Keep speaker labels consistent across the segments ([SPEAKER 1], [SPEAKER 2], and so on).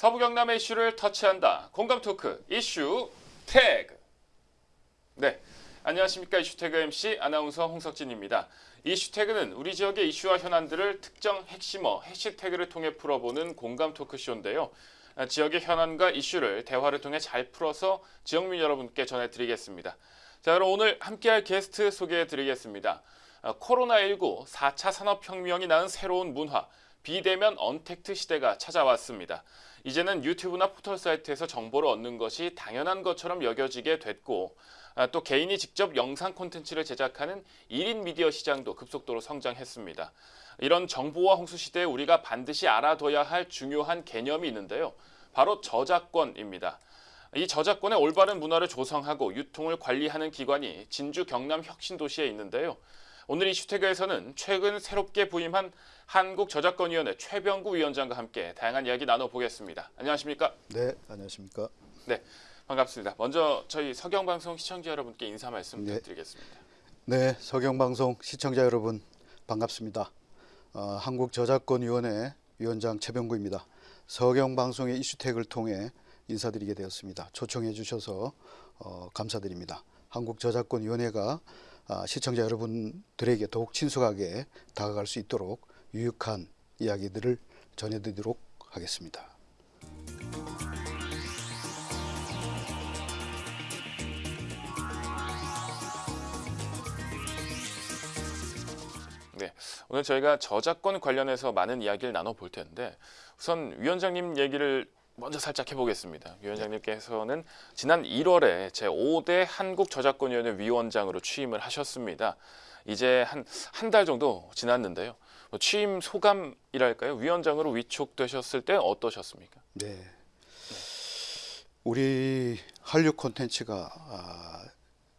[SPEAKER 1] 서부 경남의 이슈를 터치한다. 공감 토크 이슈 태그. 네, 안녕하십니까 이슈 태그 MC 아나운서 홍석진입니다. 이슈 태그는 우리 지역의 이슈와 현안들을 특정 핵심어 해시태그를 통해 풀어보는 공감 토크쇼인데요. 아, 지역의 현안과 이슈를 대화를 통해 잘 풀어서 지역민 여러분께 전해드리겠습니다. 자, 그럼 오늘 함께할 게스트 소개해드리겠습니다. 아, 코로나19 4차 산업혁명이 낳은 새로운 문화, 비대면 언택트 시대가 찾아왔습니다. 이제는 유튜브나 포털 사이트에서 정보를 얻는 것이 당연한 것처럼 여겨지게 됐고 아, 또 개인이 직접 영상 콘텐츠를 제작하는 1인 미디어 시장도 급속도로 성장했습니다. 이런 정보화 홍수 시대에 우리가 반드시 알아둬야 할 중요한 개념이 있는데요. 바로 저작권입니다. 이 저작권의 올바른 문화를 조성하고 유통을 관리하는 기관이 진주 경남 혁신도시에 있는데요. 오늘 이 슈태그에서는 최근 새롭게 부임한 한국저작권위원회 최병구 위원장과 함께 다양한 이야기 나눠보겠습니다. 안녕하십니까?
[SPEAKER 2] 네, 안녕하십니까?
[SPEAKER 1] 네, 반갑습니다. 먼저 저희 서경방송 시청자 여러분께 인사 말씀
[SPEAKER 2] 네.
[SPEAKER 1] 부탁드리겠습니다.
[SPEAKER 2] 네, 서경방송 시청자 여러분 반갑습니다. 어, 한국저작권위원회 위원장 최병구입니다. 서경방송의 이슈택을 통해 인사드리게 되었습니다. 초청해 주셔서 어, 감사드립니다. 한국저작권위원회가 아, 시청자 여러분들에게 더욱 친숙하게 다가갈 수 있도록 유익한 이야기들을 전해드리도록 하겠습니다.
[SPEAKER 1] 네, 오늘 저희가 저작권 관련해서 많은 이야기를 나눠볼 텐데 우선 위원장님 얘기를 먼저 살짝 해보겠습니다. 위원장님께서는 지난 1월에 제5대 한국저작권위원회 위원장으로 취임을 하셨습니다. 이제 한 한 달 정도 지났는데요. 뭐 취임 소감이랄까요? 위원장으로 위촉되셨을 때 어떠셨습니까?
[SPEAKER 2] 네. 우리 한류 콘텐츠가 아,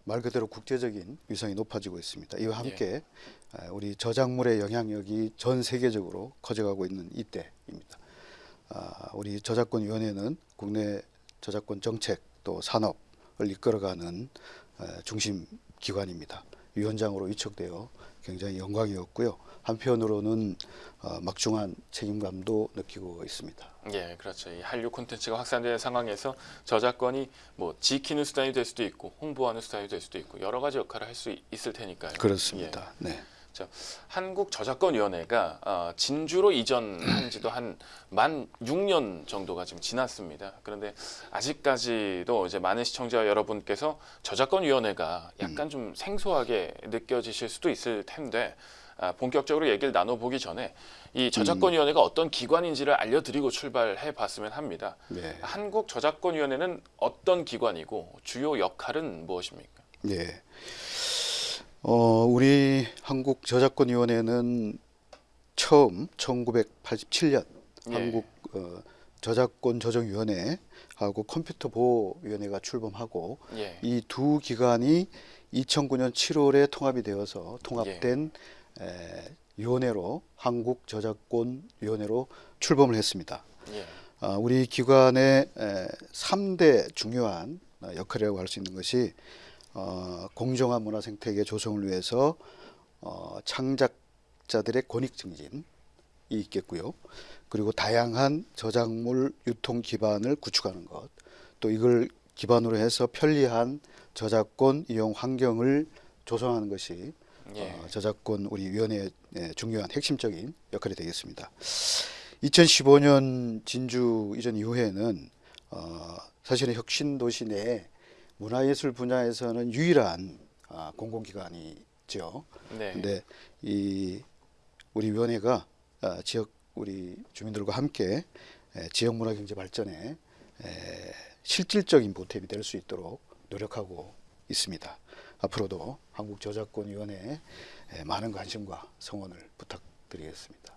[SPEAKER 2] 말 그대로 국제적인 위상이 높아지고 있습니다. 이와 함께 아, 우리 저작물의 영향력이 전 세계적으로 커져가고 있는 이때입니다. 아, 우리 저작권위원회는 국내 저작권 정책 또 산업을 이끌어가는 아, 중심 기관입니다. 위원장으로 위촉되어 굉장히 영광이었고요. 한편으로는 어, 막중한 책임감도 느끼고 있습니다.
[SPEAKER 1] 예, 그렇죠. 이 한류 콘텐츠가 확산되는 상황에서 저작권이 뭐 지키는 수단이 될 수도 있고 홍보하는 수단이 될 수도 있고 여러 가지 역할을 할 수 있을 테니까요.
[SPEAKER 2] 그렇습니다. 네.
[SPEAKER 1] 자, 한국저작권위원회가 어, 진주로 이전한 지도 한 만 6년 정도가 지금 지났습니다. 그런데 아직까지도 이제 많은 시청자 여러분께서 저작권위원회가 약간 좀 생소하게 느껴지실 수도 있을 텐데 아, 본격적으로 얘기를 나눠보기 전에 이 저작권위원회가 어떤 기관인지를 알려드리고 출발해 봤으면 합니다.
[SPEAKER 2] 네.
[SPEAKER 1] 한국저작권위원회는 어떤 기관이고 주요 역할은 무엇입니까?
[SPEAKER 2] 예. 어, 우리 한국 저작권위원회는 처음 1987년
[SPEAKER 1] 예.
[SPEAKER 2] 한국 어, 저작권 조정위원회하고 컴퓨터 보호위원회가 출범하고
[SPEAKER 1] 예.
[SPEAKER 2] 이두 기관이 2009년 7월에 통합이 되어서 통합된
[SPEAKER 1] 예.
[SPEAKER 2] 에, 위원회로 한국 저작권 위원회로 출범을 했습니다.
[SPEAKER 1] 예.
[SPEAKER 2] 아, 우리 기관의 에, 3대 중요한 어, 역할이라고 할 수 있는 것이 어, 공정한 문화 생태계 조성을 위해서 어, 창작자들의 권익 증진이 있겠고요. 그리고 다양한 저작물 유통 기반을 구축하는 것, 또 이걸 기반으로 해서 편리한 저작권 이용 환경을 조성하는 것이
[SPEAKER 1] 예.
[SPEAKER 2] 어, 저작권 우리 위원회의 예, 중요한 핵심적인 역할이 되겠습니다. 2015년 진주 이전 이후에는 어, 사실은 혁신 도시 내 문화예술 분야에서는 유일한 아, 공공기관이죠.
[SPEAKER 1] 네.
[SPEAKER 2] 근데 이 우리 위원회가 아, 지역 우리 주민들과 함께 에, 지역 문화 경제 발전에 에, 실질적인 보탬이 될 수 있도록 노력하고 있습니다. 앞으로도 한국저작권위원회에 에, 많은 관심과 성원을 부탁드리겠습니다.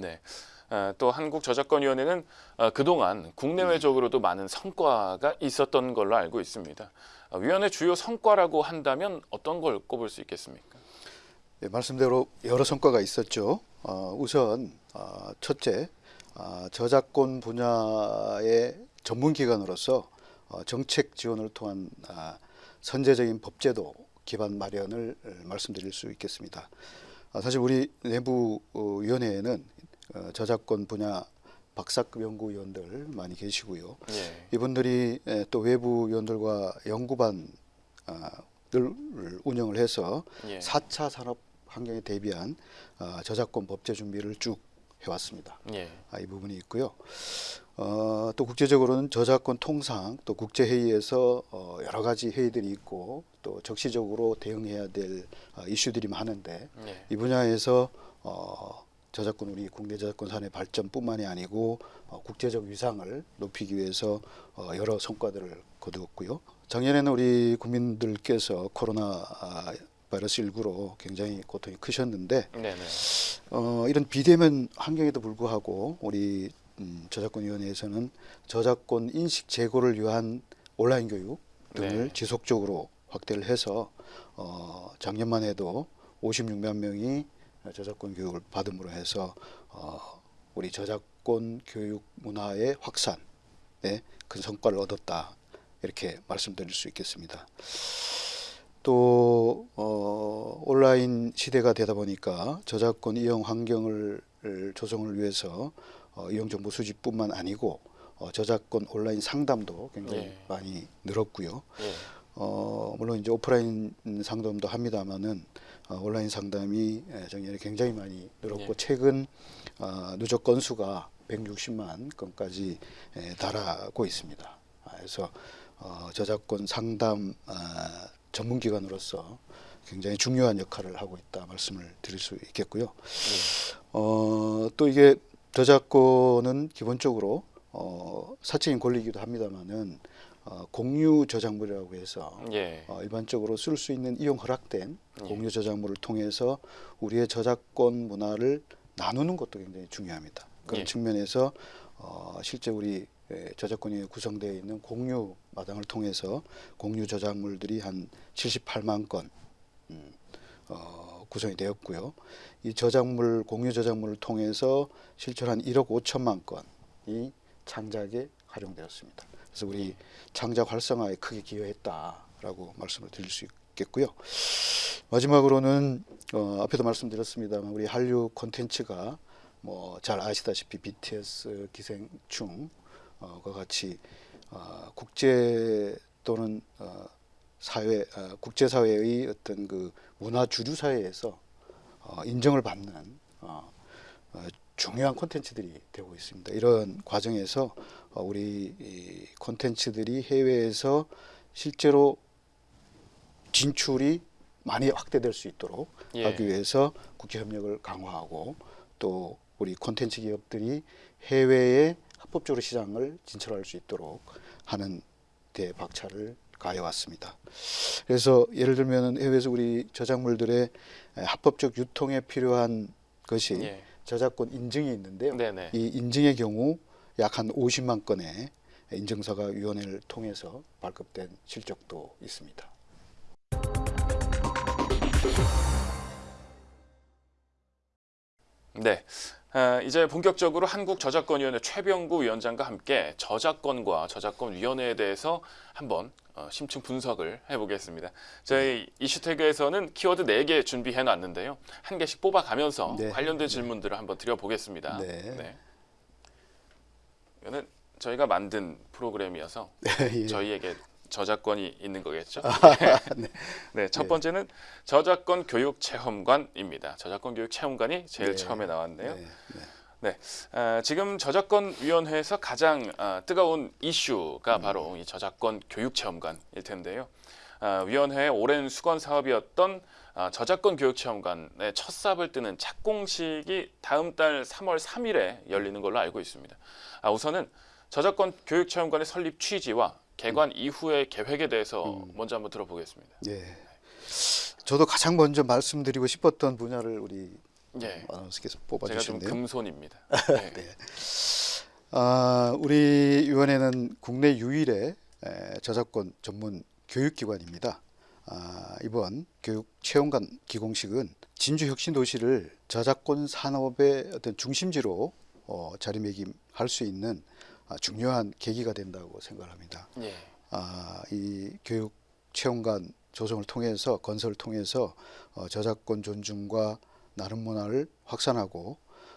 [SPEAKER 1] 네. 아, 또 한국저작권위원회는 아, 그동안 국내외적으로도 많은 성과가 있었던 걸로 알고 있습니다. 아, 위원회 주요 성과라고 한다면 어떤 걸 꼽을 수 있겠습니까?
[SPEAKER 2] 예, 말씀대로 여러 성과가 있었죠. 어, 우선 어, 첫째 어, 저작권 분야의 전문 기관으로서 어, 정책 지원을 통한 아, 선제적인 법제도 기반 마련을 어, 말씀드릴 수 있겠습니다. 아, 사실 우리 내부 어, 위원회에는 어, 저작권 분야 박사급 연구위원들 많이 계시고요.
[SPEAKER 1] 예.
[SPEAKER 2] 이분들이 에, 또 외부 위원들과 연구반을 운영을 해서
[SPEAKER 1] 예.
[SPEAKER 2] 4차 산업 환경에 대비한 아, 저작권 법제 준비를 쭉 해왔습니다.
[SPEAKER 1] 예.
[SPEAKER 2] 아, 이 부분이 있고요. 어, 또 국제적으로는 저작권 통상 또 국제 회의에서 어, 여러 가지 회의들이 있고 또 적시적으로 대응해야 될 어, 이슈들이 많은데
[SPEAKER 1] 예.
[SPEAKER 2] 이 분야에서 어, 저작권 우리 국내 저작권 산의 발전뿐만이 아니고 어, 국제적 위상을 높이기 위해서 어, 여러 성과들을 거두었고요. 작년에는 우리 국민들께서 코로나 아, 바이러스 19로 굉장히 고통이 크셨는데
[SPEAKER 1] 네네.
[SPEAKER 2] 어, 이런 비대면 환경에도 불구하고 우리 음, 저작권위원회에서는 저작권 인식 제고를 위한 온라인 교육 등을
[SPEAKER 1] 네.
[SPEAKER 2] 지속적으로 확대를 해서 어, 작년만 해도 56만 명이 저작권 교육을 받음으로 해서 어, 우리 저작권 교육 문화의 확산에 큰 성과를 얻었다 이렇게 말씀드릴 수 있겠습니다. 또 어, 온라인 시대가 되다 보니까 저작권 이용 환경을 조성을 위해서 어, 이용 정보 수집뿐만 아니고 어, 저작권 온라인 상담도 굉장히
[SPEAKER 1] 예.
[SPEAKER 2] 많이 늘었고요.
[SPEAKER 1] 예.
[SPEAKER 2] 어, 물론 이제 오프라인 상담도 합니다만은 어, 온라인 상담이 예, 작년에 굉장히 많이 늘었고
[SPEAKER 1] 예.
[SPEAKER 2] 최근 어, 누적 건수가 160만 건까지 예, 달하고 있습니다. 아, 그래서 어, 저작권 상담 아, 전문 기관으로서 굉장히 중요한 역할을 하고 있다 말씀을 드릴 수 있겠고요. 어, 또 이게 저작권은 기본적으로 어, 사적인 권리이기도 합니다만은 어, 공유 저작물이라고 해서
[SPEAKER 1] 예.
[SPEAKER 2] 어, 일반적으로 쓸 수 있는 이용 허락된
[SPEAKER 1] 예.
[SPEAKER 2] 공유 저작물을 통해서 우리의 저작권 문화를 나누는 것도 굉장히 중요합니다. 그런
[SPEAKER 1] 예.
[SPEAKER 2] 측면에서 어, 실제 우리 에, 저작권이 구성되어 있는 공유 마당을 통해서 공유 저작물들이 한 78만 건 음, 어, 구성이 되었고요. 이 저작물 공유 저작물을 통해서 실제로 한 1억 5천만 건이 창작에 활용되었습니다. 그래서 우리 창작 활성화에 크게 기여했다라고 말씀을 드릴 수 있겠고요. 마지막으로는 어, 앞에도 말씀드렸습니다만 우리 한류 콘텐츠가 뭐 잘 아시다시피 BTS 기생충과 같이 어, 국제 또는 어, 사회 어, 국제 사회의 어떤 그 문화 주류 사회에서 어, 인정을 받는 어, 어, 중요한 콘텐츠들이 되고 있습니다. 이런 과정에서 어, 우리 이 콘텐츠들이 해외에서 실제로 진출이 많이 확대될 수 있도록
[SPEAKER 1] 예.
[SPEAKER 2] 하기 위해서 국제 협력을 강화하고 또 우리 콘텐츠 기업들이 해외에 합법적으로 시장을 진출할 수 있도록 하는 데 박차를 가해 왔습니다. 그래서 예를 들면 해외에서 우리 저작물들의 에, 합법적 유통에 필요한 것이
[SPEAKER 1] 예.
[SPEAKER 2] 저작권 인증이 있는데요.
[SPEAKER 1] 네네.
[SPEAKER 2] 이 인증의 경우 약 한 50만 건의 인증서가 위원회를 통해서 발급된 실적도 있습니다.
[SPEAKER 1] 네. 아, 이제 본격적으로 한국저작권위원회 최병구 위원장과 함께 저작권과 저작권위원회에 대해서 한번 어, 심층 분석을 해보겠습니다. 저희 이슈태그에서는 키워드 4개 준비해 놨는데요. 한 개씩 뽑아가면서
[SPEAKER 2] 네.
[SPEAKER 1] 관련된 질문들을 한번 드려보겠습니다.
[SPEAKER 2] 네.
[SPEAKER 1] 이거는 저희가 만든 프로그램이어서
[SPEAKER 2] 예.
[SPEAKER 1] 저희에게 저작권이 있는 거겠죠.
[SPEAKER 2] 네.
[SPEAKER 1] 네, 첫
[SPEAKER 2] 네.
[SPEAKER 1] 번째는 저작권 교육 체험관입니다. 저작권 교육 체험관이 제일
[SPEAKER 2] 네.
[SPEAKER 1] 처음에 나왔네요.
[SPEAKER 2] 네, 네.
[SPEAKER 1] 아, 지금 저작권위원회에서 가장 아, 뜨거운
[SPEAKER 2] 음.
[SPEAKER 1] 이슈가 바로 이 저작권 교육 체험관일 텐데요. 아, 위원회의 오랜 수건 사업이었던 아, 저작권 교육 체험관의 첫 삽을 뜨는 착공식이 다음 달 3월 3일에 열리는 걸로 알고 있습니다. 아, 우선은 저작권 교육 체험관의 설립 취지와 개관 이후의 계획에 대해서
[SPEAKER 2] 음.
[SPEAKER 1] 먼저 한번 들어보겠습니다.
[SPEAKER 2] 예. 저도 가장 먼저 말씀드리고 싶었던 분야를 우리
[SPEAKER 1] 예,
[SPEAKER 2] 아나운서께서
[SPEAKER 1] 제가 좀. 금손입니다. 네.
[SPEAKER 2] 아, 우리 위원회는 국내 유일의 에, 저작권 전문 교육기관입니다. 아, 이번 교육 체험관 기공식은 진주 혁신 도시를 저작권 산업의 어떤 중심지로 어, 자리매김할 수 있는 아, 중요한 계기가 된다고 생각합니다.
[SPEAKER 1] 예.
[SPEAKER 2] 아, 이 교육 체험관 조성을 통해서 건설을 통해서 어, 저작권 존중과 나름 문화를 확산하고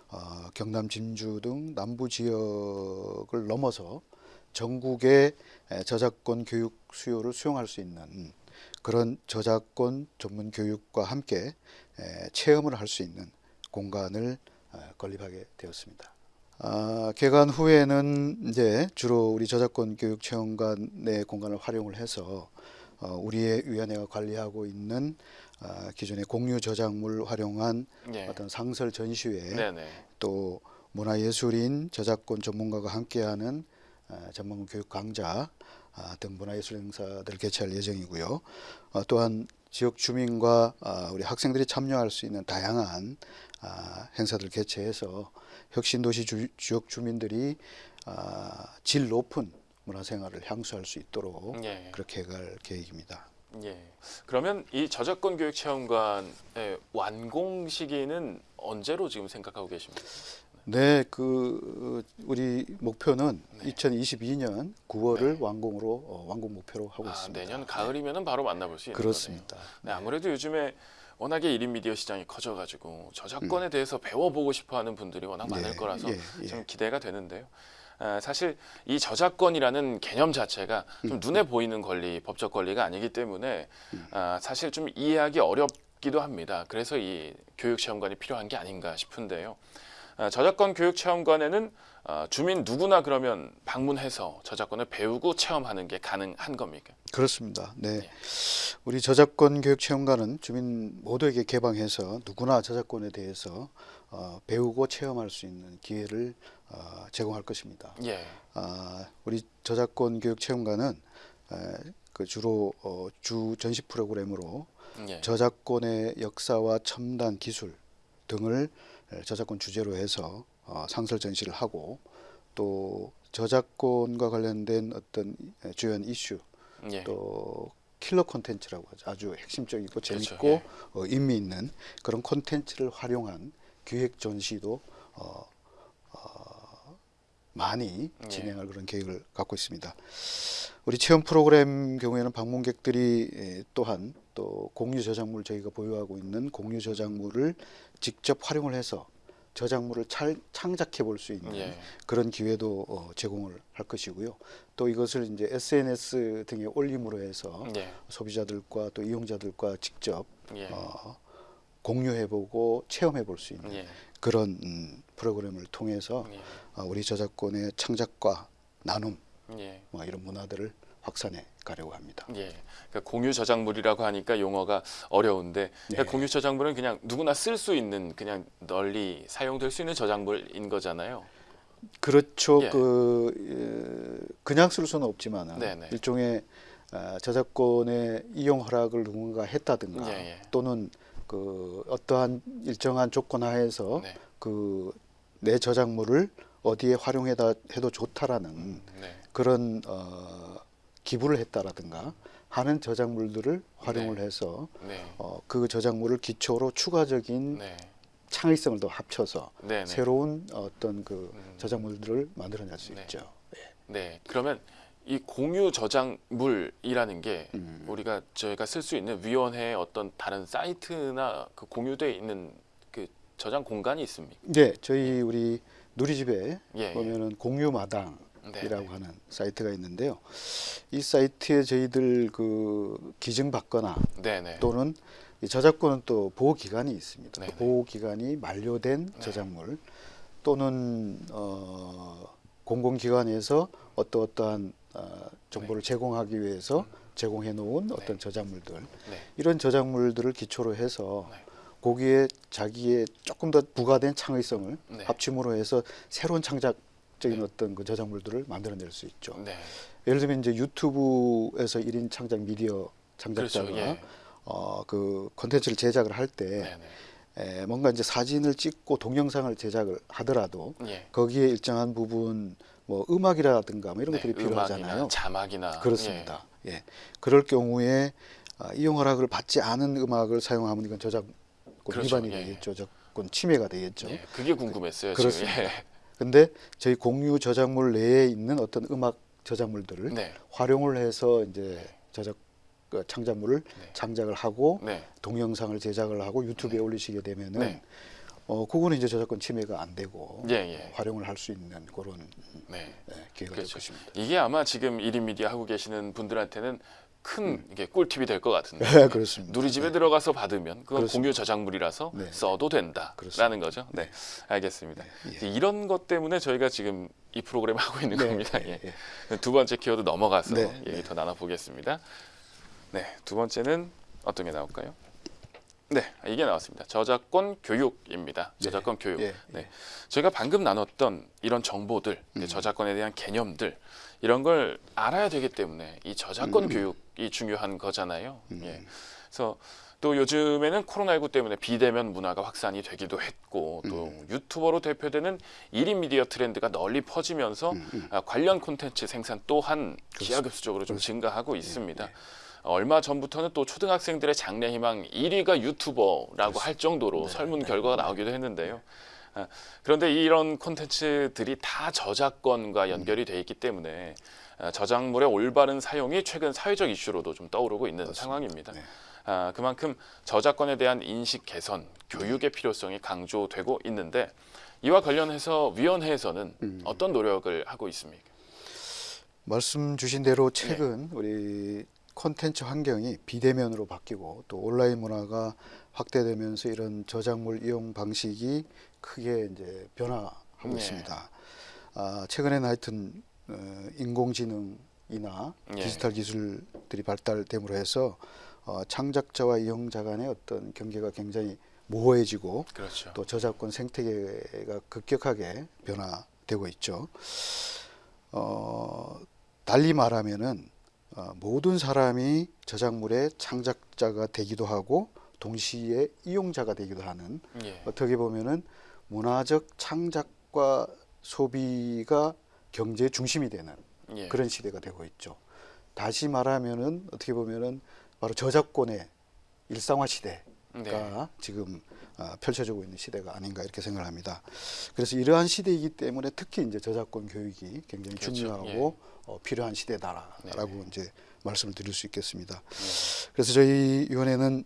[SPEAKER 2] 어, 경남 진주 등 남부 지역을 넘어서 전국의 에, 저작권 교육 수요를 수용할 수 있는 그런 저작권 전문 교육과 함께 에, 체험을 할 수 있는 공간을 어, 건립하게 되었습니다. 아, 개관 후에는 이제 주로 우리 저작권 교육 체험관의 공간을 활용을 해서 어, 우리의 위원회가 관리하고 있는 아, 기존의 공유 저작물 활용한
[SPEAKER 1] 예.
[SPEAKER 2] 어떤 상설 전시회
[SPEAKER 1] 네네.
[SPEAKER 2] 또 문화예술인 저작권 전문가가 함께하는 어, 전문 교육 강좌 아, 등 문화예술 행사들을 개최할 예정이고요. 어, 또한 지역 주민과 아, 우리 학생들이 참여할 수 있는 다양한 아, 행사들 개최해서 혁신도시 주, 지역 주민들이 아, 질 높은 문화생활을 향수할 수 있도록
[SPEAKER 1] 예.
[SPEAKER 2] 그렇게 해갈 계획입니다.
[SPEAKER 1] 예. 그러면 이 저작권 교육 체험관의 완공 시기는 언제로 지금 생각하고 계십니까?
[SPEAKER 2] 네, 그 우리 목표는
[SPEAKER 1] 네.
[SPEAKER 2] 2022년 9월을 완공으로 어, 완공 목표로 하고
[SPEAKER 1] 아,
[SPEAKER 2] 있습니다.
[SPEAKER 1] 내년 가을이면은 바로 만나볼 수 있는 거네요.
[SPEAKER 2] 그렇습니다.
[SPEAKER 1] 네, 아무래도 요즘에 워낙에 1인 미디어 시장이 커져가지고 저작권에
[SPEAKER 2] 음.
[SPEAKER 1] 대해서 배워보고 싶어하는 분들이 워낙 많을
[SPEAKER 2] 예,
[SPEAKER 1] 거라서
[SPEAKER 2] 예, 예.
[SPEAKER 1] 좀 기대가 되는데요. 아, 사실 이 저작권이라는 개념 자체가 좀
[SPEAKER 2] 음.
[SPEAKER 1] 눈에 보이는 권리, 법적 권리가 아니기 때문에 아, 사실 좀 이해하기 어렵기도 합니다. 그래서 이 교육 체험관이 필요한 게 아닌가 싶은데요. 아, 저작권 교육 체험관에는 아, 주민 누구나 그러면 방문해서 저작권을 배우고 체험하는 게 가능한 겁니까?
[SPEAKER 2] 그렇습니다. 네.
[SPEAKER 1] 네.
[SPEAKER 2] 우리 저작권 교육 체험관은 주민 모두에게 개방해서 누구나 저작권에 대해서 어, 배우고 체험할 수 있는 기회를 어, 제공할 것입니다.
[SPEAKER 1] 예,
[SPEAKER 2] 아, 우리 저작권 교육 체험관은 에, 그 주로 어, 주 전시 프로그램으로
[SPEAKER 1] 예,
[SPEAKER 2] 저작권의 역사와 첨단 기술 등을 에, 저작권 주제로 해서 어, 상설 전시를 하고 또 저작권과 관련된 어떤 에, 주요한 이슈
[SPEAKER 1] 예.
[SPEAKER 2] 또 킬러 콘텐츠라고 하죠. 아주 핵심적이고
[SPEAKER 1] 그렇죠.
[SPEAKER 2] 재밌고
[SPEAKER 1] 예.
[SPEAKER 2] 어, 의미 있는 그런 콘텐츠를 활용한 기획 전시도 어, 어, 많이
[SPEAKER 1] 예.
[SPEAKER 2] 진행할 그런 계획을 갖고 있습니다. 우리 체험 프로그램 경우에는 방문객들이 에, 또한 또 공유 저작물 저희가 보유하고 있는 공유 저작물을 직접 활용을 해서 저작물을 찰- 창작해 볼 수 있는
[SPEAKER 1] 예.
[SPEAKER 2] 그런 기회도 어, 제공을 할 것이고요. 또 이것을 이제 SNS 등에 올림으로 해서
[SPEAKER 1] 예.
[SPEAKER 2] 소비자들과 또 이용자들과 직접
[SPEAKER 1] 예.
[SPEAKER 2] 어, 공유해보고 체험해볼 수 있는
[SPEAKER 1] 예.
[SPEAKER 2] 그런 음, 프로그램을 통해서
[SPEAKER 1] 예.
[SPEAKER 2] 어, 우리 저작권의 창작과 나눔
[SPEAKER 1] 예.
[SPEAKER 2] 뭐 이런 문화들을 확산해 가려고 합니다.
[SPEAKER 1] 예. 그러니까 공유 저작물이라고 하니까 용어가 어려운데 그러니까
[SPEAKER 2] 네.
[SPEAKER 1] 공유 저작물은 그냥 누구나 쓸 수 있는 그냥 널리 사용될 수 있는 저작물인 거잖아요.
[SPEAKER 2] 그렇죠.
[SPEAKER 1] 예.
[SPEAKER 2] 그 에, 그냥 쓸 수는 없지만
[SPEAKER 1] 네네.
[SPEAKER 2] 일종의 아, 저작권의 이용 허락을 누군가 했다든가
[SPEAKER 1] 예, 예.
[SPEAKER 2] 또는 그 어떠한 일정한 조건 하에서
[SPEAKER 1] 네.
[SPEAKER 2] 그내 저작물을 어디에 활용해다 해도 좋다라는
[SPEAKER 1] 네.
[SPEAKER 2] 그런 어, 기부를 했다라든가 하는 저작물들을 활용을
[SPEAKER 1] 네.
[SPEAKER 2] 해서
[SPEAKER 1] 네.
[SPEAKER 2] 어, 그 저작물을 기초로 추가적인
[SPEAKER 1] 네.
[SPEAKER 2] 창의성을 더 합쳐서
[SPEAKER 1] 네. 네.
[SPEAKER 2] 새로운 어떤 그
[SPEAKER 1] 음.
[SPEAKER 2] 저작물들을 만들어낼 수
[SPEAKER 1] 네.
[SPEAKER 2] 있죠.
[SPEAKER 1] 네. 그러면 이 공유 저작물이라는 게
[SPEAKER 2] 음.
[SPEAKER 1] 우리가 저희가 쓸 수 있는 위원회의 어떤 다른 사이트나 그 공유되어 있는 그 저장 공간이 있습니까?
[SPEAKER 2] 네, 저희 우리 누리집에
[SPEAKER 1] 예. 예.
[SPEAKER 2] 보면은 공유마당 이라고
[SPEAKER 1] 네. 네.
[SPEAKER 2] 하는 사이트가 있는데요. 이 사이트에 저희들 그 기증 받거나
[SPEAKER 1] 네. 네.
[SPEAKER 2] 또는 이 저작권은 또 보호 기간이 있습니다.
[SPEAKER 1] 네네.
[SPEAKER 2] 그 보호 기간이 만료된
[SPEAKER 1] 네.
[SPEAKER 2] 저작물 또는 어, 공공기관에서 어떠 어떠한 어, 정보를 제공하기 위해서 제공해 놓은
[SPEAKER 1] 네.
[SPEAKER 2] 어떤 저작물들
[SPEAKER 1] 네.
[SPEAKER 2] 이런 저작물들을 기초로 해서
[SPEAKER 1] 네.
[SPEAKER 2] 거기에 자기의 조금 더 부가된 창의성을
[SPEAKER 1] 네.
[SPEAKER 2] 합침으로 해서 새로운 창작적인
[SPEAKER 1] 네.
[SPEAKER 2] 어떤 그 저작물들을 만들어낼 수 있죠.
[SPEAKER 1] 네.
[SPEAKER 2] 예를 들면 이제 유튜브에서 1인 창작 미디어 창작자가
[SPEAKER 1] 그렇죠. 예.
[SPEAKER 2] 어, 그 콘텐츠를 제작을 할때
[SPEAKER 1] 네. 네.
[SPEAKER 2] 뭔가 이제 사진을 찍고 동영상을 제작을 하더라도
[SPEAKER 1] 예.
[SPEAKER 2] 거기에 일정한 부분 뭐 음악이라든가 뭐 이런
[SPEAKER 1] 네,
[SPEAKER 2] 것들이 필요하잖아요.
[SPEAKER 1] 자막이나
[SPEAKER 2] 그렇습니다. 예. 그럴 경우에 아, 이용 허락을 받지 않은 음악을 사용하면 이건 저작권
[SPEAKER 1] 그렇죠.
[SPEAKER 2] 위반이
[SPEAKER 1] 예.
[SPEAKER 2] 되겠죠. 저작권 침해가 되겠죠.
[SPEAKER 1] 예. 예. 그게 궁금했어요.
[SPEAKER 2] 그 렇습니다.
[SPEAKER 1] 지금.
[SPEAKER 2] 근데 저희 공유 저작물 내에 있는 어떤 음악 저작물들을
[SPEAKER 1] 예. 네.
[SPEAKER 2] 활용을 해서 이제 저작 그 창작물을
[SPEAKER 1] 네.
[SPEAKER 2] 창작을 하고
[SPEAKER 1] 네.
[SPEAKER 2] 동영상을 제작을 하고 유튜브에 올리시게 되면은
[SPEAKER 1] 네.
[SPEAKER 2] 어, 그거는 이제 저작권 침해가 안 되고
[SPEAKER 1] 예, 예.
[SPEAKER 2] 활용을 할 수 있는 그런
[SPEAKER 1] 네.
[SPEAKER 2] 예, 기회가 될
[SPEAKER 1] 그렇죠.
[SPEAKER 2] 것입니다.
[SPEAKER 1] 이게 아마 지금 1인 미디어 하고 계시는 분들한테는 큰 이게 꿀팁이 될 것 같은데.
[SPEAKER 2] 네, 그렇습니다.
[SPEAKER 1] 누리 집에 들어가서 받으면 그건
[SPEAKER 2] 그렇습니다.
[SPEAKER 1] 공유 저작물이라서
[SPEAKER 2] 네.
[SPEAKER 1] 써도 된다라는
[SPEAKER 2] 그렇습니다.
[SPEAKER 1] 거죠. 네, 알겠습니다.
[SPEAKER 2] 예.
[SPEAKER 1] 이런 것 때문에 저희가 지금 이 프로그램 을 하고 있는
[SPEAKER 2] 네,
[SPEAKER 1] 겁니다.
[SPEAKER 2] 예,
[SPEAKER 1] 예. 두 번째 키워드 넘어가서
[SPEAKER 2] 네,
[SPEAKER 1] 얘기 더 나눠보겠습니다. 네, 두 번째는 어떤 게 나올까요? 네, 이게 나왔습니다. 저작권 교육입니다. 저작권 교육.
[SPEAKER 2] 예,
[SPEAKER 1] 네, 저희가 방금 나눴던 이런 정보들,
[SPEAKER 2] 음.
[SPEAKER 1] 저작권에 대한 개념들 이런 걸 알아야 되기 때문에 이 저작권
[SPEAKER 2] 음.
[SPEAKER 1] 교육이 중요한 거잖아요. 예. 그래서 또 요즘에는 코로나19 때문에 비대면 문화가 확산이 되기도 했고 또
[SPEAKER 2] 음.
[SPEAKER 1] 유튜버로 대표되는 1인 미디어 트렌드가 널리 퍼지면서
[SPEAKER 2] 음,
[SPEAKER 1] 아, 관련 콘텐츠 생산 또한 기하급수적으로 좀 증가하고
[SPEAKER 2] 예,
[SPEAKER 1] 있습니다. 얼마 전부터는 또 초등학생들의 장래 희망 1위가 유튜버라고 할 정도로
[SPEAKER 2] 네,
[SPEAKER 1] 설문 결과가 나오기도 했는데요. 아, 그런데 이런 콘텐츠들이 다 저작권과 연결이 돼 있기 때문에 아, 저작물의 올바른 사용이 최근 사회적 이슈로도 좀 떠오르고 있는 상황입니다.
[SPEAKER 2] 네.
[SPEAKER 1] 아, 그만큼 저작권에 대한 인식 개선, 교육의 필요성이 강조되고 있는데 이와 관련해서 위원회에서는
[SPEAKER 2] 음.
[SPEAKER 1] 어떤 노력을 하고 있습니까?
[SPEAKER 2] 말씀 주신 대로 최근 우리 콘텐츠 환경이 비대면으로 바뀌고 또 온라인 문화가 확대되면서 이런 저작물 이용 방식이 크게 이제 변화하고
[SPEAKER 1] 네.
[SPEAKER 2] 있습니다. 아, 최근에는 하여튼 어, 인공지능이나
[SPEAKER 1] 예.
[SPEAKER 2] 디지털 기술들이 발달됨으로 해서 어, 창작자와 이용자 간의 어떤 경계가 굉장히 모호해지고
[SPEAKER 1] 그렇죠.
[SPEAKER 2] 또 저작권 생태계가 급격하게 변화되고 있죠. 어, 달리 말하면은 어, 모든 사람이 저작물의 창작자가 되기도 하고 동시에 이용자가 되기도 하는
[SPEAKER 1] 예.
[SPEAKER 2] 어떻게 보면은 문화적 창작과 소비가 경제의 중심이 되는
[SPEAKER 1] 예.
[SPEAKER 2] 그런 시대가 되고 있죠. 다시 말하면은 어떻게 보면은 바로 저작권의 일상화 시대
[SPEAKER 1] 네.
[SPEAKER 2] 가 지금 어, 펼쳐지고 있는 시대가 아닌가 이렇게 생각을 합니다. 그래서 이러한 시대이기 때문에 특히 이제 저작권 교육이 굉장히
[SPEAKER 1] 그렇죠.
[SPEAKER 2] 중요하고 어, 필요한 시대다라고
[SPEAKER 1] 네.
[SPEAKER 2] 이제 말씀을 드릴 수 있겠습니다.
[SPEAKER 1] 네.
[SPEAKER 2] 그래서 저희 위원회는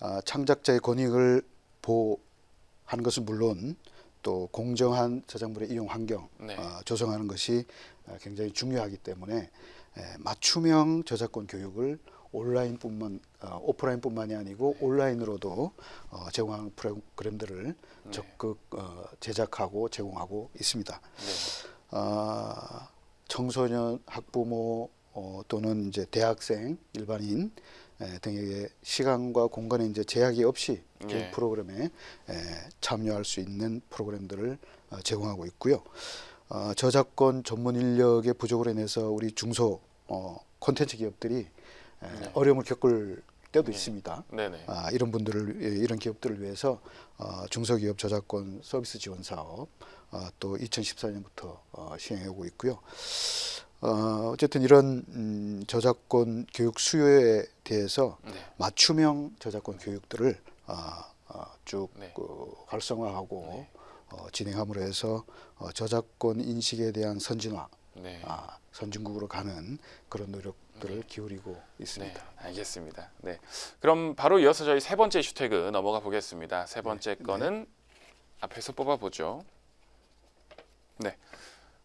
[SPEAKER 2] 아, 창작자의 권익을 보호하는 것은 물론 또 공정한 저작물의 이용 환경
[SPEAKER 1] 네.
[SPEAKER 2] 어, 조성하는 것이 어, 굉장히 중요하기 때문에 에, 맞춤형 저작권 교육을 온라인뿐만 어, 오프라인뿐만이 아니고 온라인으로도 어, 제공하는 프로그램들을 적극 어, 제작하고 제공하고 있습니다.
[SPEAKER 1] 네.
[SPEAKER 2] 아, 청소년 학부모 어, 또는 이제 대학생 일반인 에, 등에게 시간과 공간에 이제 제약이 없이
[SPEAKER 1] 예.
[SPEAKER 2] 프로그램에 에, 참여할 수 있는 프로그램들을 어, 제공하고 있고요. 어, 저작권 전문 인력의 부족으로 인해서 우리 중소 어, 콘텐츠 기업들이 에,
[SPEAKER 1] 네.
[SPEAKER 2] 어려움을 겪을 때도
[SPEAKER 1] 예.
[SPEAKER 2] 있습니다.
[SPEAKER 1] 네네.
[SPEAKER 2] 아, 이런 분들을 예, 이런 기업들을 위해서 어, 중소기업 저작권 서비스 지원 사업 어, 또 2014년부터 어, 시행하고 있고요. 어, 어쨌든 이런 음, 저작권 교육 수요에 대해서
[SPEAKER 1] 네.
[SPEAKER 2] 맞춤형 저작권 교육들을 어, 어, 쭉
[SPEAKER 1] 네.
[SPEAKER 2] 그 활성화하고 어, 진행함으로 해서 어, 저작권 인식에 대한 선진화,
[SPEAKER 1] 네.
[SPEAKER 2] 아, 선진국으로 가는 그런 노력들을 기울이고 있습니다.
[SPEAKER 1] 네, 알겠습니다. 네, 그럼 바로 이어서 저희 세 번째 이슈 태그 넘어가 보겠습니다. 세 번째 거는 앞에서 뽑아보죠. 네,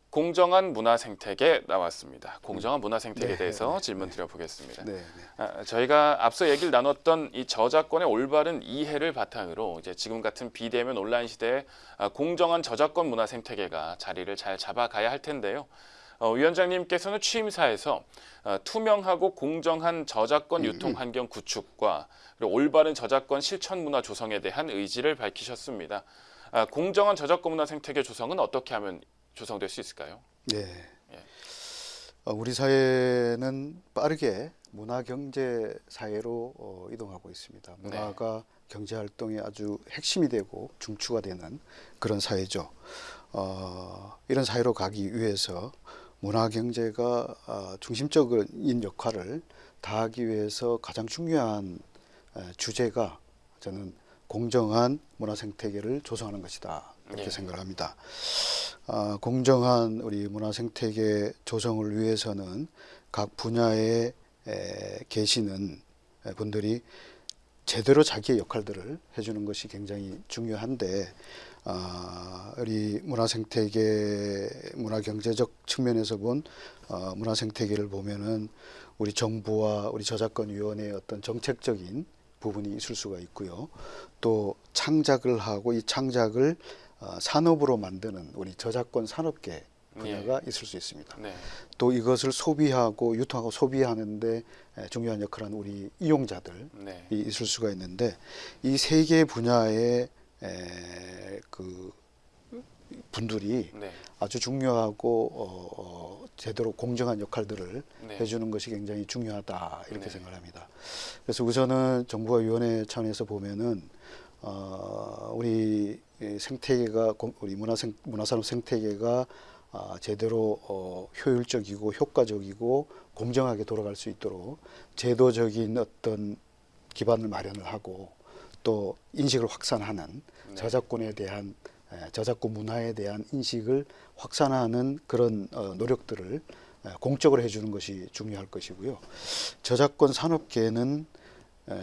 [SPEAKER 1] 공정한 문화 생태계 나왔습니다. 공정한 문화 생태계에
[SPEAKER 2] 네,
[SPEAKER 1] 대해서
[SPEAKER 2] 네,
[SPEAKER 1] 질문 드려보겠습니다.
[SPEAKER 2] 네, 네.
[SPEAKER 1] 아, 저희가 앞서 얘기를 나눴던 이 저작권의 올바른 이해를 바탕으로 이제 지금 같은 비대면 온라인 시대에 아, 공정한 저작권 문화 생태계가 자리를 잘 잡아가야 할 텐데요. 어, 위원장님께서는 취임사에서 어, 투명하고 공정한 저작권 유통 환경 구축과 올바른 저작권 실천 문화 조성에 대한 의지를 밝히셨습니다. 아, 공정한 저작권 문화 생태계 조성은 어떻게 하면 조성될 수 있을까요?
[SPEAKER 2] 네.
[SPEAKER 1] 예.
[SPEAKER 2] 어, 우리 사회는 빠르게 문화 경제 사회로 어, 이동하고 있습니다.
[SPEAKER 1] 네.
[SPEAKER 2] 문화가 경제 활동의 아주 핵심이 되고 중추가 되는 그런 사회죠. 어, 이런 사회로 가기 위해서 문화 경제가 어, 중심적인 역할을 다하기 위해서 가장 중요한 에, 주제가 저는 공정한 문화 생태계를 조성하는 것이다 이렇게
[SPEAKER 1] 예.
[SPEAKER 2] 생각을 합니다. 아, 공정한 우리 문화 생태계 조성을 위해서는 각 분야에 에, 계시는 에, 분들이 제대로 자기의 역할들을 해주는 것이 굉장히 중요한데 아, 우리 문화 생태계 문화 경제적 측면에서 본 어, 문화 생태계를 보면은 우리 정부와 우리 저작권 위원회의 어떤 정책적인 부분이 있을 수가 있고요. 또 창작을 하고 이 창작을 어, 산업으로 만드는 우리 저작권 산업계 분야가 있을 수 있습니다.
[SPEAKER 1] 네.
[SPEAKER 2] 또 이것을 소비하고 유통하고 소비하는데 에, 중요한 역할을 하는 우리 이용자들
[SPEAKER 1] 네.
[SPEAKER 2] 이 있을 수가 있는데 이 세 개 분야의 에, 그 분들이
[SPEAKER 1] 네.
[SPEAKER 2] 아주 중요하고 어, 어, 제대로 공정한 역할들을
[SPEAKER 1] 네.
[SPEAKER 2] 해주는 것이 굉장히 중요하다 이렇게
[SPEAKER 1] 네.
[SPEAKER 2] 생각합니다. 그래서 우선은 정부와 위원회 차원에서 보면은 어, 우리 이 생태계가 공- 우리 문화 생 문화산업 생태계가 아, 제대로 어, 효율적이고 효과적이고 공정하게 돌아갈 수 있도록 제도적인 어떤 기반을 마련을 하고 또 인식을 확산하는
[SPEAKER 1] 네.
[SPEAKER 2] 저작권에 대한 에, 저작권 문화에 대한 인식을 확산하는 그런 어, 노력들을 에, 공적으로 해주는 것이 중요할 것이고요. 저작권 산업계는 에,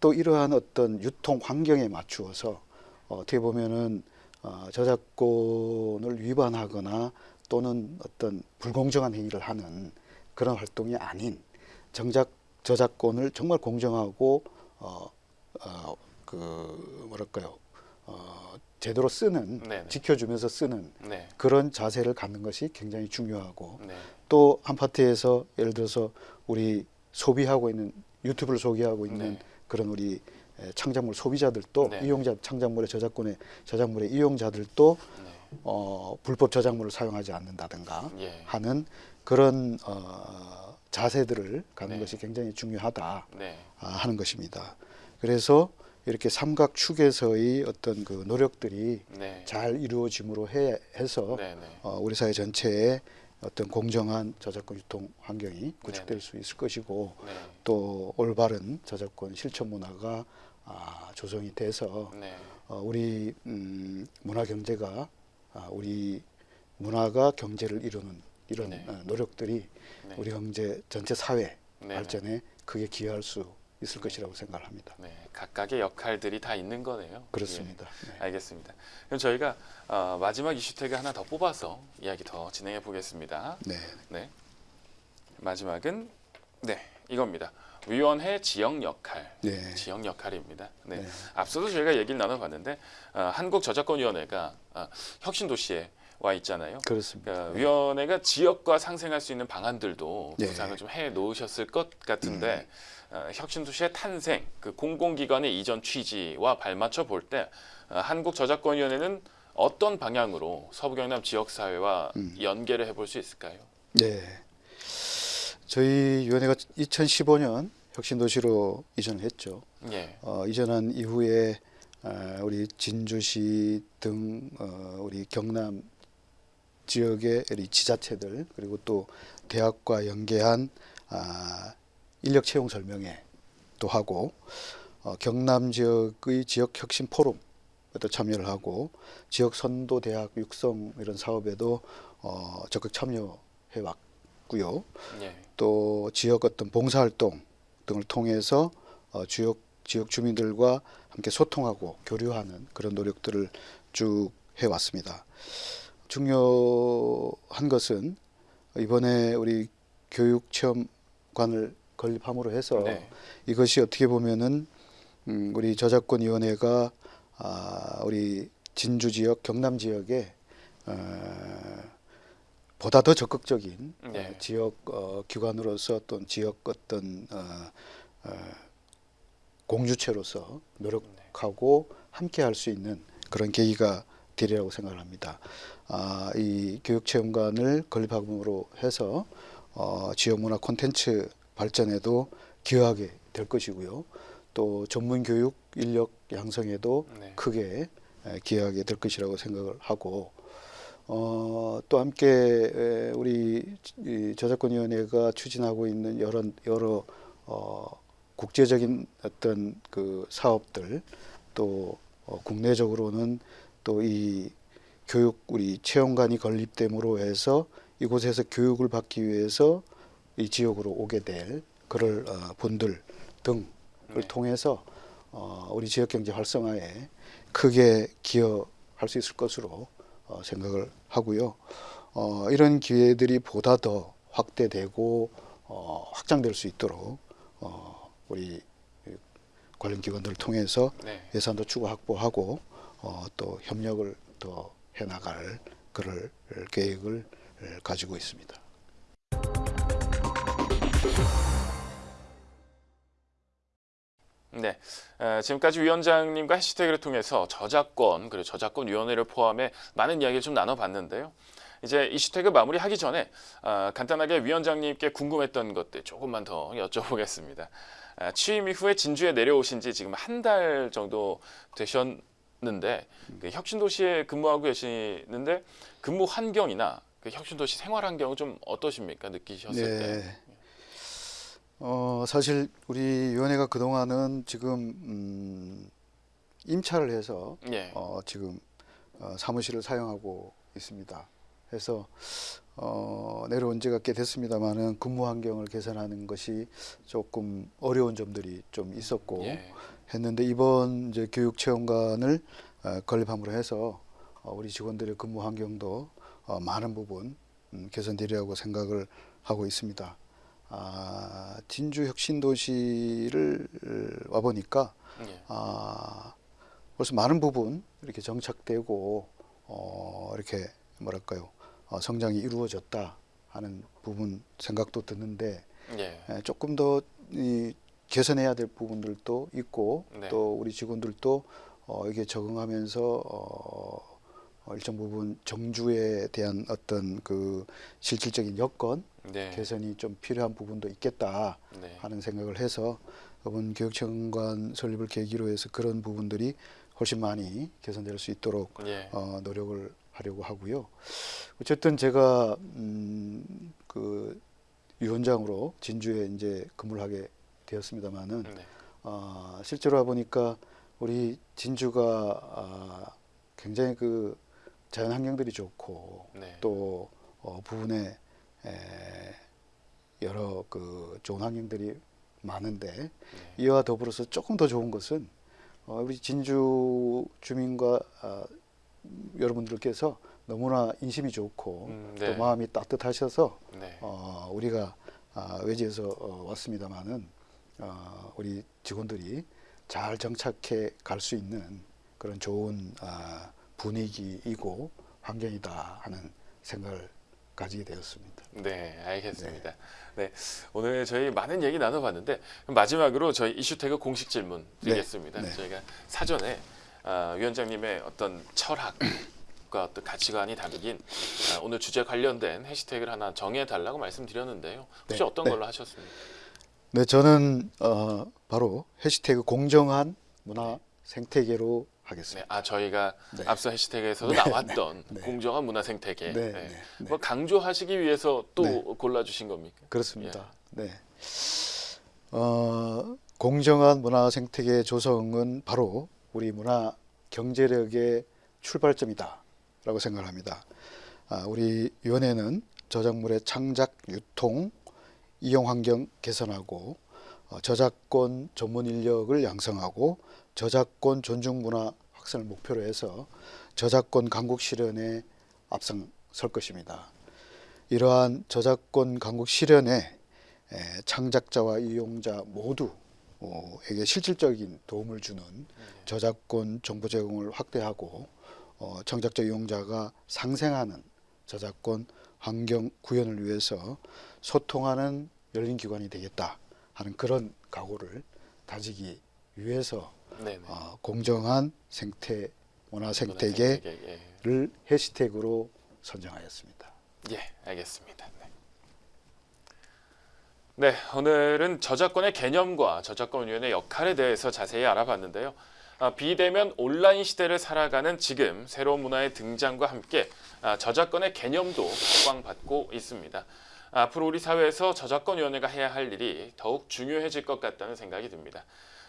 [SPEAKER 2] 또 이러한 어떤 유통 환경에 맞추어서 어, 어떻게 보면은 어, 저작권을 위반하거나 또는 어떤 불공정한 행위를 하는 그런 활동이 아닌 정작 저작권을 정말 공정하고 어, 어, 그 뭐랄까요 어, 제대로 쓰는
[SPEAKER 1] 네네.
[SPEAKER 2] 지켜주면서 쓰는
[SPEAKER 1] 네.
[SPEAKER 2] 그런 자세를 갖는 것이 굉장히 중요하고
[SPEAKER 1] 네.
[SPEAKER 2] 또 한 파트에서 예를 들어서 우리 소비하고 있는 유튜브를 소개하고 있는
[SPEAKER 1] 네.
[SPEAKER 2] 그런 우리 에, 창작물 소비자들도
[SPEAKER 1] 네.
[SPEAKER 2] 이용자 창작물의 저작권의 저작물의 이용자들도
[SPEAKER 1] 네.
[SPEAKER 2] 어, 불법 저작물을 사용하지 않는다든가
[SPEAKER 1] 예.
[SPEAKER 2] 하는 그런 어, 자세들을 갖는
[SPEAKER 1] 네.
[SPEAKER 2] 것이 굉장히 중요하다
[SPEAKER 1] 네.
[SPEAKER 2] 아, 하는 것입니다. 그래서 이렇게 삼각축에서의 어떤 그 노력들이
[SPEAKER 1] 네.
[SPEAKER 2] 잘 이루어짐으로 해, 해서
[SPEAKER 1] 네. 네.
[SPEAKER 2] 어, 우리 사회 전체에 어떤 공정한 저작권 유통 환경이 구축될
[SPEAKER 1] 네네.
[SPEAKER 2] 수 있을 것이고
[SPEAKER 1] 네.
[SPEAKER 2] 또 올바른 저작권 실천 문화가 아, 조성이 돼서
[SPEAKER 1] 네.
[SPEAKER 2] 어, 우리 음, 문화 경제가 아, 우리 문화가 경제를 이루는 이런
[SPEAKER 1] 네.
[SPEAKER 2] 어, 노력들이
[SPEAKER 1] 네.
[SPEAKER 2] 우리 경제 전체 사회. 발전에 크게 기여할 수 있을 것이라고 생각합니다.
[SPEAKER 1] 네. 각각의 역할들이 다 있는 거네요.
[SPEAKER 2] 그렇습니다. 네.
[SPEAKER 1] 예. 알겠습니다. 그럼 저희가 어, 마지막 이슈 태그 하나 더 뽑아서 이야기 더 진행해 보겠습니다.
[SPEAKER 2] 네.
[SPEAKER 1] 네. 마지막은 네 이겁니다. 위원회 지역 역할.
[SPEAKER 2] 네.
[SPEAKER 1] 지역 역할입니다. 네.
[SPEAKER 2] 네.
[SPEAKER 1] 앞서도 저희가 얘기를 나눠봤는데 어, 한국 저작권위원회가 어, 혁신 도시에 와 있잖아요.
[SPEAKER 2] 그렇습니다.
[SPEAKER 1] 그러니까 위원회가 지역과 상생할 수 있는 방안들도
[SPEAKER 2] 네.
[SPEAKER 1] 구상을 좀 해 놓으셨을 것 같은데 어, 혁신도시의 탄생, 그 공공기관의 이전 취지와 발맞춰 볼때 어, 한국저작권위원회는 어떤 방향으로 서부 경남 지역사회와
[SPEAKER 2] 음.
[SPEAKER 1] 연계를 해볼 수 있을까요?
[SPEAKER 2] 네. 저희 위원회가 2015년 혁신도시로 이전을 했죠.
[SPEAKER 1] 예,
[SPEAKER 2] 어, 이전한 이후에 아, 우리 진주시 등 어, 우리 경남 지역의 우리 지자체들 그리고 또 대학과 연계한 아, 인력 채용 설명회도 하고 어, 경남 지역의 지역 혁신 포럼에도 참여를 하고 지역 선도 대학 육성 이런 사업에도 어, 적극 참여해 왔고요.
[SPEAKER 1] 예,
[SPEAKER 2] 또 지역 어떤 봉사활동 등을 통해서 어, 지역 지역 주민들과 함께 소통하고 교류하는 그런 노력들을 쭉 해왔습니다. 중요한 것은 이번에 우리 교육체험관을 건립함으로 해서
[SPEAKER 1] 네,
[SPEAKER 2] 이것이 어떻게 보면은 음, 우리 저작권위원회가 아, 우리 진주 지역, 경남 지역에 어, 보다 더 적극적인
[SPEAKER 1] 네.
[SPEAKER 2] 어, 지역 어, 기관으로서 또는 지역 어떤 어, 어, 공주체로서 노력하고 함께 할 수 있는 그런 계기가 되리라고 생각을 합니다. 아, 이 교육체험관을 건립함으로 해서 어, 지역 문화 콘텐츠 발전에도 기여하게 될 것이고요. 또 전문 교육 인력 양성에도
[SPEAKER 1] 네.
[SPEAKER 2] 크게 에, 기여하게 될 것이라고 생각을 하고 어, 또 함께 에, 우리 이 저작권위원회가 추진하고 있는 여러 여러 어, 국제적인 어떤 그 사업들 또 어, 국내적으로는 또 이 교육 우리 체험관이 건립됨으로 해서 이곳에서 교육을 받기 위해서 이 지역으로 오게 될 그럴 어, 분들 등을
[SPEAKER 1] 네.
[SPEAKER 2] 통해서 어, 우리 지역 경제 활성화에 크게 기여할 수 있을 것으로 어, 생각을 하고요. 어, 이런 기회들이 보다 더 확대되고 어, 확장될 수 있도록 어, 우리 관련 기관들을 통해서
[SPEAKER 1] 네.
[SPEAKER 2] 예산도 추가 확보하고 어, 또 협력을 더 해나갈 그럴 계획을 가지고 있습니다.
[SPEAKER 1] 네, 에, 지금까지 위원장님과 해시태그를 통해서 저작권 그리고 저작권 위원회를 포함해 많은 이야기를 좀 나눠봤는데요. 이제 이슈태그 마무리하기 전에 아, 간단하게 위원장님께 궁금했던 것들 조금만 더 여쭤보겠습니다. 아, 취임 이후에 진주에 내려오신 지 지금 한 달 정도 되셨는데 그 혁신도시에 근무하고 계시는데 근무 환경이나 그 혁신도시 생활 환경은 좀 어떠십니까 느끼셨을 때?
[SPEAKER 2] 네. 어, 사실 우리 위원회가 그동안은 지금 음, 임차를 해서
[SPEAKER 1] 예,
[SPEAKER 2] 어, 지금 어, 사무실을 사용하고 있습니다. 그래서 어, 내려온 지가 꽤 됐습니다만은 근무 환경을 개선하는 것이 조금 어려운 점들이 좀 있었고
[SPEAKER 1] 예,
[SPEAKER 2] 했는데 이번 이제 교육 체험관을 어, 건립함으로 해서 어, 우리 직원들의 근무 환경도 어, 많은 부분 음, 개선되리라고 생각을 하고 있습니다. 아, 진주 혁신도시를 와 보니까
[SPEAKER 1] 예,
[SPEAKER 2] 아, 벌써 많은 부분 이렇게 정착되고 어, 이렇게 뭐랄까요 어, 성장이 이루어졌다 하는 부분 생각도 드는데
[SPEAKER 1] 예,
[SPEAKER 2] 에, 조금 더 이, 개선해야 될 부분들도 있고
[SPEAKER 1] 네.
[SPEAKER 2] 또 우리 직원들도 어, 이게 적응하면서 어, 어, 일정 부분 정주에 대한 어떤 그 실질적인 여건
[SPEAKER 1] 네,
[SPEAKER 2] 개선이 좀 필요한 부분도 있겠다
[SPEAKER 1] 네,
[SPEAKER 2] 하는 생각을 해서 이번 교육청관 설립을 계기로 해서 그런 부분들이 훨씬 많이 개선될 수 있도록
[SPEAKER 1] 예,
[SPEAKER 2] 어, 노력을 하려고 하고요. 어쨌든 제가 음, 그 위원장으로 진주에 이제 근무를 하게 되었습니다만은
[SPEAKER 1] 네,
[SPEAKER 2] 어, 실제로 와 보니까 우리 진주가 아, 굉장히 그 자연 환경들이 좋고
[SPEAKER 1] 네,
[SPEAKER 2] 또 어, 부분에 에, 여러 그 좋은 환경들이 많은데
[SPEAKER 1] 네.
[SPEAKER 2] 이와 더불어서 조금 더 좋은 것은 어, 우리 진주 주민과 아, 여러분들께서 너무나 인심이 좋고
[SPEAKER 1] 음,
[SPEAKER 2] 또
[SPEAKER 1] 네.
[SPEAKER 2] 마음이 따뜻하셔서
[SPEAKER 1] 네,
[SPEAKER 2] 어, 우리가 아, 외지에서 어, 왔습니다마는 어, 우리 직원들이 잘 정착해 갈 수 있는 그런 좋은 아, 분위기이고 환경이다 하는 생각을 가지게 되었습니다.
[SPEAKER 1] 네, 알겠습니다. 네, 오늘 저희 많은 얘기 나눠봤는데 마지막으로 저희 이슈태그 공식 질문 드리겠습니다.
[SPEAKER 2] 네, 네.
[SPEAKER 1] 저희가 사전에 아, 위원장님의 어떤 철학 과 어떤 가치관이 담긴 아, 오늘 주제 관련된 해시태그를 하나 정해달라고 말씀드렸는데요. 혹시
[SPEAKER 2] 네,
[SPEAKER 1] 어떤
[SPEAKER 2] 네.
[SPEAKER 1] 걸로 하셨습니까?
[SPEAKER 2] 네, 저는 어, 바로 해시태그 공정한 문화 생태계로 하겠습니다.
[SPEAKER 1] 네, 아 저희가
[SPEAKER 2] 네.
[SPEAKER 1] 앞서 해시태그에서도 나왔던
[SPEAKER 2] 네.
[SPEAKER 1] 공정한 문화 생태계.
[SPEAKER 2] 네,
[SPEAKER 1] 네.
[SPEAKER 2] 네, 네.
[SPEAKER 1] 뭐 강조하시기 위해서 또
[SPEAKER 2] 네.
[SPEAKER 1] 골라주신 겁니까?
[SPEAKER 2] 그렇습니다. 네. 어, 공정한 문화 생태계 조성은 바로 우리 문화 경제력의 출발점이다라고 생각합니다. 아, 우리 위원회는 저작물의 창작, 유통, 이용 환경 개선하고 어, 저작권 전문 인력을 양성하고 저작권 존중 문화 확산을 목표로 해서 저작권 강국 실현에 앞장설 것입니다. 이러한 저작권 강국 실현에 에, 창작자와 이용자 모두에게 실질적인 도움을 주는 저작권 정보 제공을 확대하고 어, 창작자 이용자가 상생하는 저작권 환경 구현을 위해서 소통하는 열린 기관이 되겠다 하는 그런 각오를 다지기 위해서
[SPEAKER 1] 네, 네.
[SPEAKER 2] 어, 공정한 생태 문화
[SPEAKER 1] 문화
[SPEAKER 2] 생태계를
[SPEAKER 1] 생태계, 예.
[SPEAKER 2] 해시태그로 선정하였습니다.
[SPEAKER 1] 예, 알겠습니다. 네. 네, 오늘은 저작권의 개념과 저작권위원회 역할에 대해서 자세히 알아봤는데요. 아, 비대면 온라인 시대를 살아가는 지금 새로운 문화의 등장과 함께 아, 저작권의 개념도 각광받고 있습니다. 앞으로 우리 사회에서 저작권위원회가 해야 할 일이 더욱 중요해질 것 같다는 생각이 듭니다.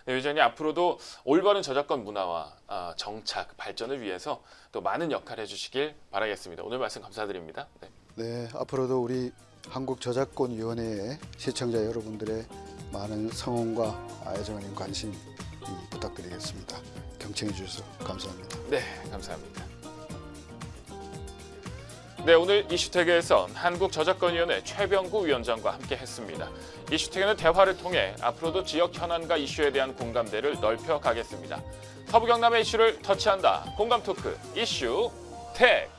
[SPEAKER 1] 네, 위원장님 앞으로도 올바른 저작권 문화와 아, 정착, 발전을 위해서 또 많은 역할을 해주시길 바라겠습니다. 오늘 말씀 감사드립니다. 네.
[SPEAKER 2] 네, 앞으로도 우리 한국저작권위원회의 시청자 여러분들의 많은 성원과 애정적인 관심 이 부탁드리겠습니다. 경청해 주셔서 감사합니다.
[SPEAKER 1] 네, 감사합니다. 네, 오늘 이슈태그에선 한국저작권위원회 최병구 위원장과 함께했습니다. 이슈태그는 대화를 통해 앞으로도 지역 현안과 이슈에 대한 공감대를 넓혀 가겠습니다. 서부 경남의 이슈를 터치한다. 공감 토크 이슈 태그.